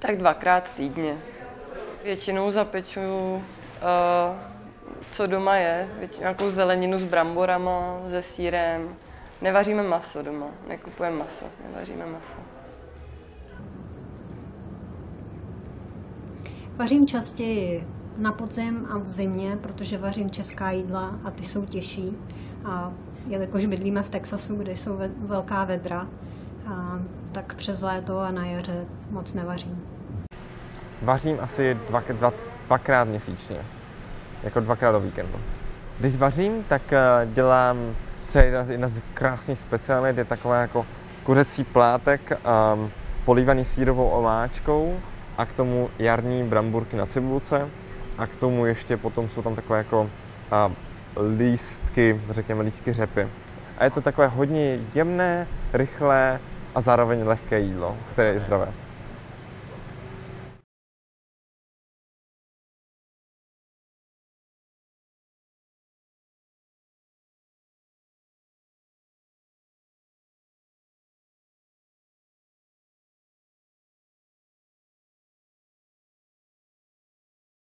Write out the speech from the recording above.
Tak dvakrát týdně. Většinou zapeču, uh, co doma je, většinou nějakou zeleninu s bramborama, se sírem. Nevaříme maso doma, nekupujeme maso, nevaříme maso. Vařím častěji na podzim a v zimě, protože vařím česká jídla a ty jsou těžší. A jelikož bydlíme v Texasu, kde jsou ve- velká vedra, a, tak přes léto a na jaře moc nevařím. Vařím asi dva, dva, dvakrát měsíčně, jako dvakrát do víkendu. Když vařím, tak eh, dělám třeba jedna z, jedna z krásných specialit, je taková jako kuřecí plátek um, polívaný sírovou omáčkou a k tomu jarní bramburky na cibulce a k tomu ještě potom jsou tam takové jako uh, lístky, řekněme lístky řepy. A je to takové hodně jemné, rychlé a zároveň lehké jídlo, které je zdravé.